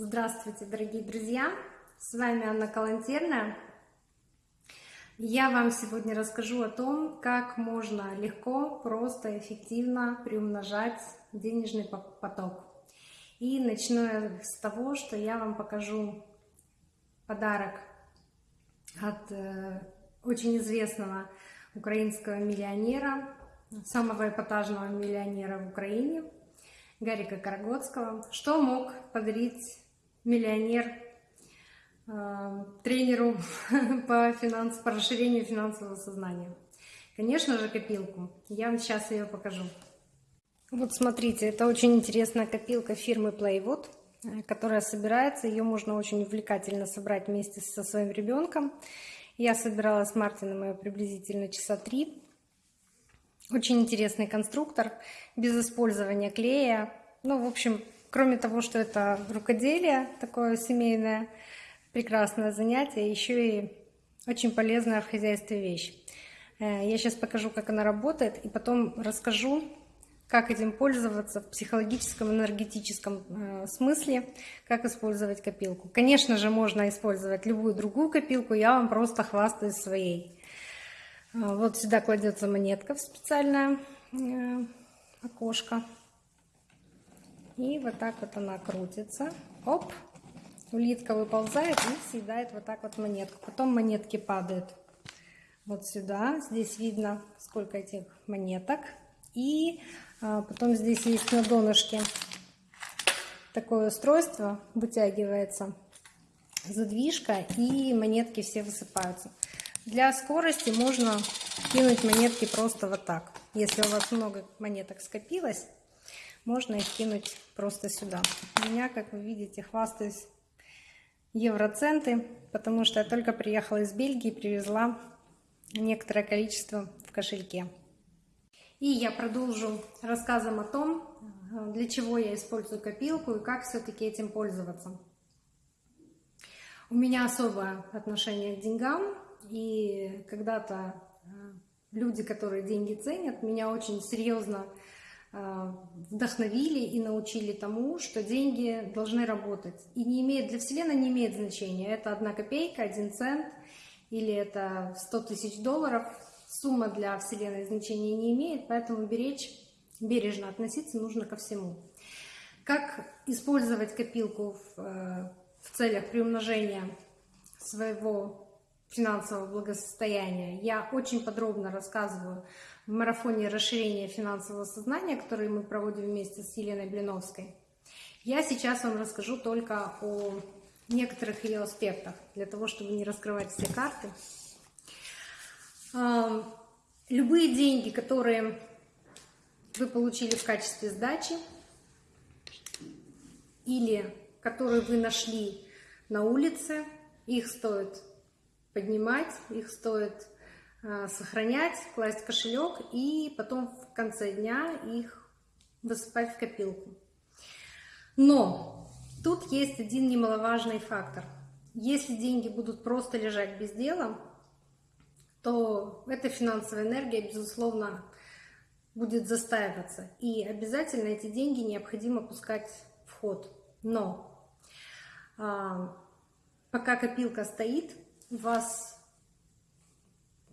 Здравствуйте, дорогие друзья! С вами Анна Калантерная. Я вам сегодня расскажу о том, как можно легко, просто, эффективно приумножать денежный поток. И начну я с того, что я вам покажу подарок от э, очень известного украинского миллионера, самого эпатажного миллионера в Украине, Гарика Карагодского. Что мог подарить миллионер э, тренеру по, финанс, по расширению финансового сознания? Конечно же, копилку. Я вам сейчас ее покажу. Вот смотрите, это очень интересная копилка фирмы Playwood, э, которая собирается. Ее можно очень увлекательно собрать вместе со своим ребенком. Я собирала с Мартином ее приблизительно часа три. Очень интересный конструктор, без использования клея. Ну, в общем, кроме того, что это рукоделие, такое семейное, прекрасное занятие, еще и очень полезная в хозяйстве вещь. Э, я сейчас покажу, как она работает, и потом расскажу, как этим пользоваться в психологическом, энергетическом э, смысле, как использовать копилку. Конечно же, можно использовать любую другую копилку, я вам просто хвастаюсь своей. Э, вот сюда кладется монетка в специальное окошко. И вот так вот она крутится. Оп! Улитка выползает и съедает вот так вот монетку. Потом монетки падают вот сюда. Здесь видно, сколько этих монеток. И а потом здесь есть на донышке такое устройство, вытягивается задвижка и монетки все высыпаются. Для скорости можно кинуть монетки просто вот так. Если у вас много монеток скопилось, можно их кинуть просто сюда. У меня, как вы видите, хвастаюсь евроценты, потому что я только приехала из Бельгии, привезла некоторое количество в кошельке. И я продолжу рассказом о том, для чего я использую копилку и как все-таки этим пользоваться. У меня особое отношение к деньгам, и когда-то э, люди, которые деньги ценят, меня очень серьезно вдохновили и научили тому, что деньги должны работать. И не имеет, для Вселенной не имеет значения, это одна копейка, один цент, или это 100 тысяч долларов, сумма для Вселенной значения не имеет, поэтому беречь, бережно относиться нужно ко всему. Как использовать копилку в, э, в целях приумножения своего финансового благосостояния, я очень подробно рассказываю в марафоне расширения финансового сознания, который мы проводим вместе с Еленой Блиновской. Я сейчас вам расскажу только о некоторых ее аспектах, для того, чтобы не раскрывать все карты. Любые деньги, которые вы получили в качестве сдачи или которые вы нашли на улице, их стоит поднимать, их стоит а, сохранять, класть в кошелек и потом в конце дня их высыпать в копилку. Но тут есть один немаловажный фактор. Если деньги будут просто лежать без дела, то эта финансовая энергия, безусловно, будет застаиваться. И обязательно эти деньги необходимо пускать в ход. Но а, пока копилка стоит, у вас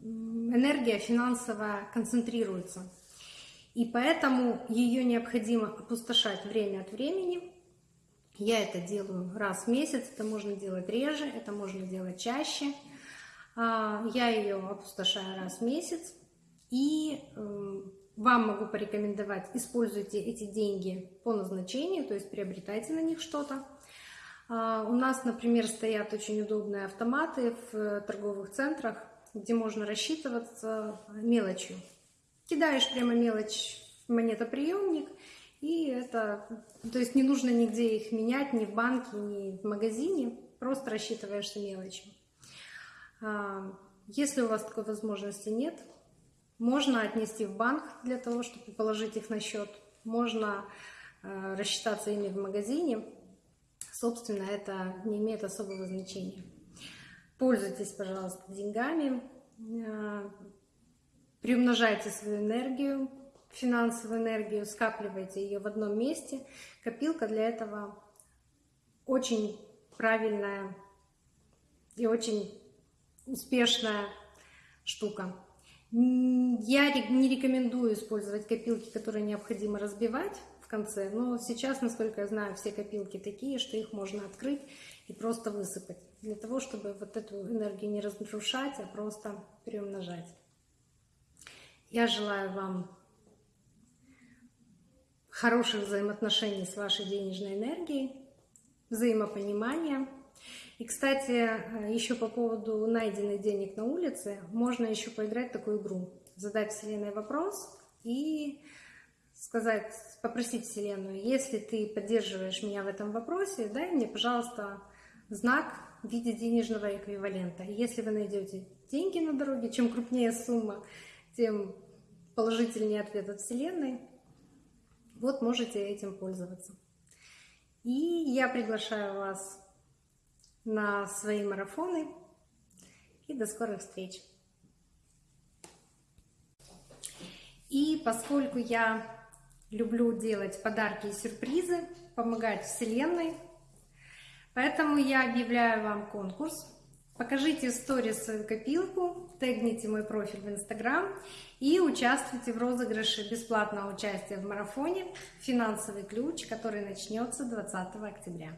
энергия финансовая концентрируется. И поэтому ее необходимо опустошать время от времени. Я это делаю раз в месяц, это можно делать реже, это можно делать чаще – а, я ее опустошаю раз в месяц. И эм, вам могу порекомендовать, используйте эти деньги по назначению, то есть приобретайте на них что-то. А, у нас, например, стоят очень удобные автоматы в торговых центрах, где можно рассчитываться мелочью. Кидаешь прямо мелочь в монетоприемник, и это, то есть не нужно нигде их менять, ни в банке, ни в магазине, просто рассчитываешься мелочью. А, если у вас такой возможности нет, можно отнести в банк для того, чтобы положить их на счет. Можно а, рассчитаться ими в магазине. Собственно, это не имеет особого значения. Пользуйтесь, пожалуйста, деньгами. А, приумножайте свою энергию, финансовую энергию, скапливайте ее в одном месте. Копилка для этого очень правильная и очень успешная штука. Я не рекомендую использовать копилки, которые необходимо разбивать в конце, но сейчас, насколько я знаю, все копилки такие, что их можно открыть и просто высыпать, для того, чтобы вот эту энергию не разрушать, а просто приумножать. Я желаю вам хороших взаимоотношений с вашей денежной энергией, взаимопонимания. И, кстати, еще по поводу найденных денег на улице, можно еще поиграть в такую игру. Задать Вселенной вопрос и сказать, попросить Вселенную, если ты поддерживаешь меня в этом вопросе, дай мне, пожалуйста, знак в виде денежного эквивалента. Если вы найдете деньги на дороге, чем крупнее сумма, тем положительнее ответ от Вселенной. Вот можете этим пользоваться. И я приглашаю вас на свои марафоны. И до скорых встреч! И поскольку я люблю делать подарки и сюрпризы, помогать Вселенной, поэтому я объявляю вам конкурс. Покажите в сторис свою копилку, тегните мой профиль в Инстаграм и участвуйте в розыгрыше бесплатного участия в марафоне «Финансовый ключ», который начнется 20 октября.